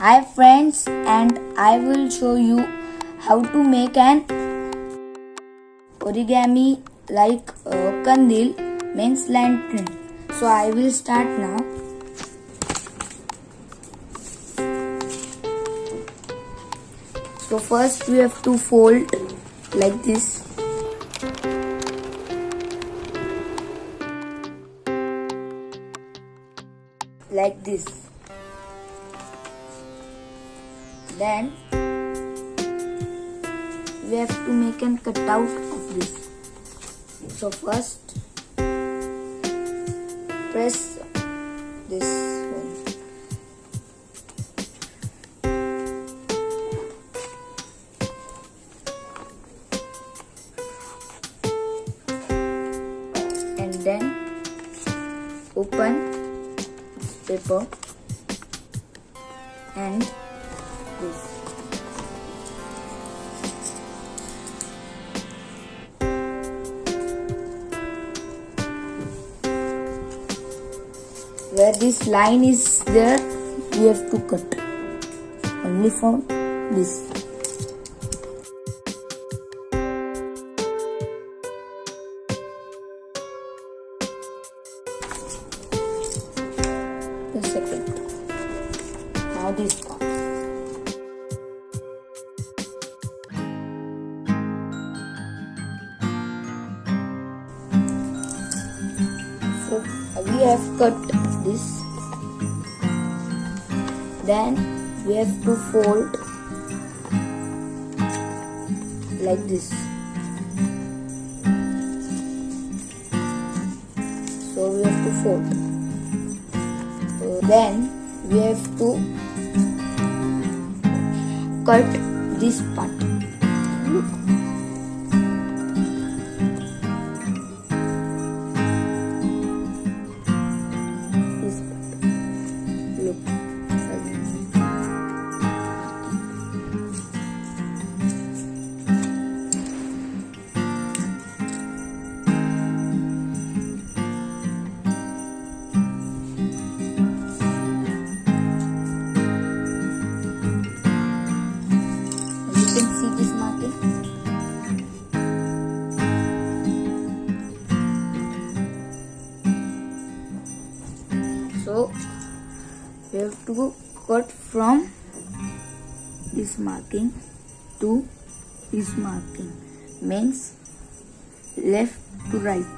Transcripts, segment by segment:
Hi friends and I will show you how to make an origami like uh, kandil means lantern. So I will start now. So first we have to fold like this. Like this. Then we have to make an cutout of this. So first press this one. And then open paper and this. where this line is there we have to cut only for this we have cut this. Then we have to fold like this. So we have to fold. So then we have to cut this part. Look to cut from this marking to this marking. Means left to right.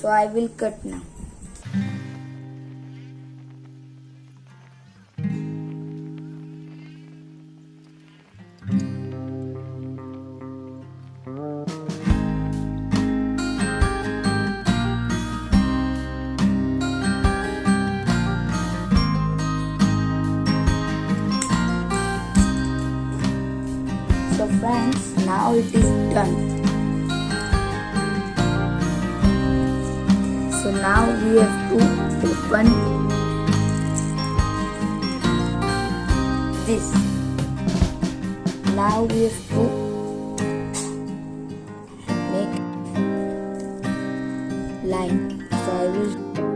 So i will cut now So friends, now it is done. So now we have to open this. Now we have to make line. So I will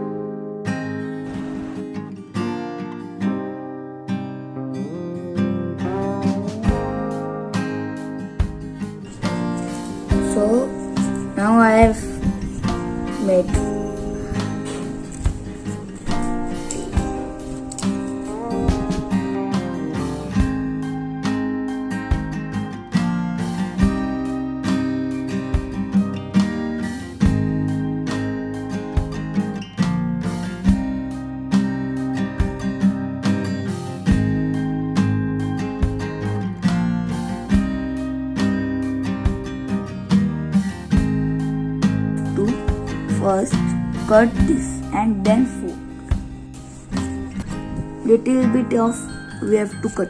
first cut this and then fold. Little bit of we have to cut.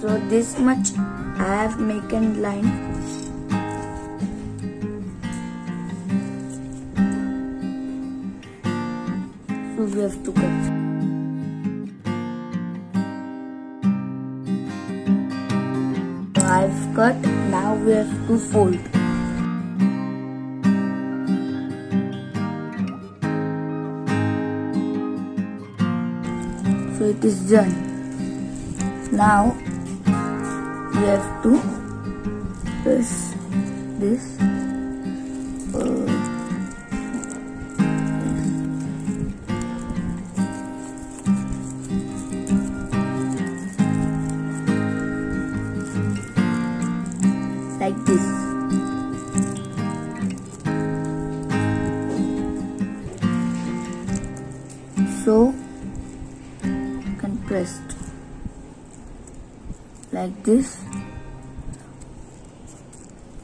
So this much I have maken line. So we have to cut. I've cut now we have to fold. So it is done. Now we have to press this uh, like this. So compressed like this.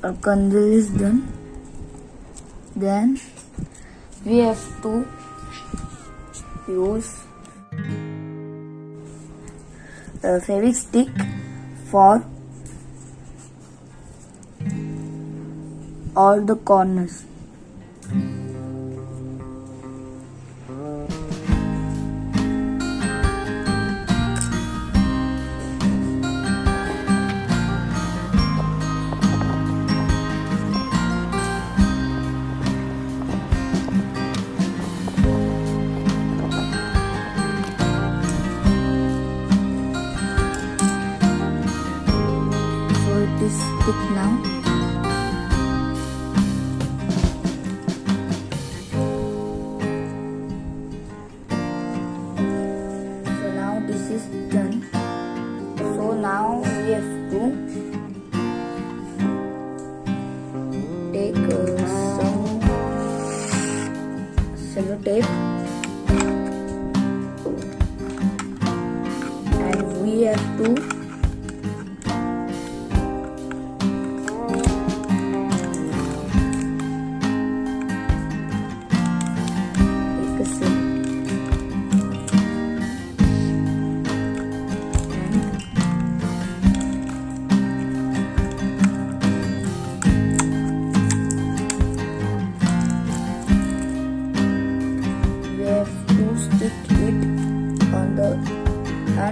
Our kandil is done. Then we have to use a fabric stick for all the corners. So it is stick now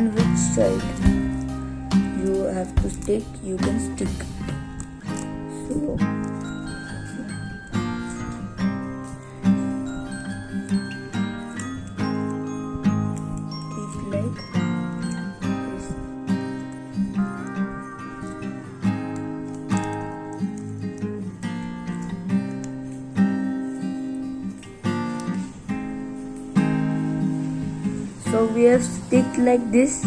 and which side you have to stick you can stick. So we have stick like this.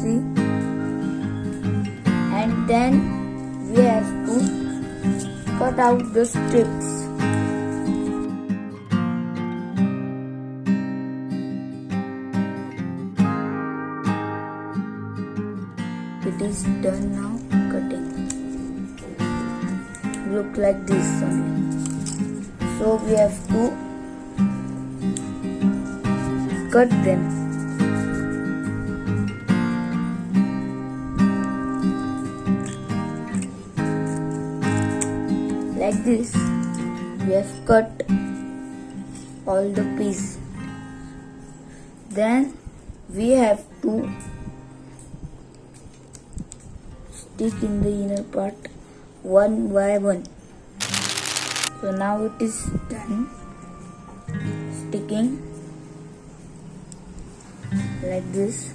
See? And then we have to cut out the strips. It is done now cutting. Look like this only. So we have to cut them. Like this we have cut all the piece then we have to stick in the inner part one by one. So now it is done sticking like this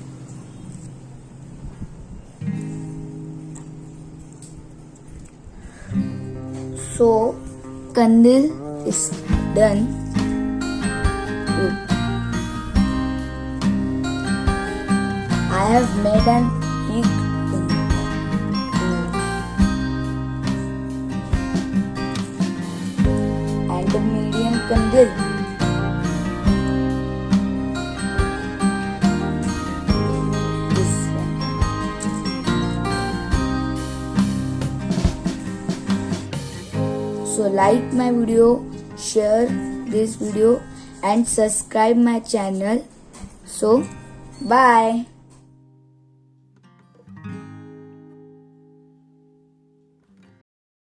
so kandil is done Look. I have made an thing. and a medium kandil so like my video share this video and subscribe my channel. So bye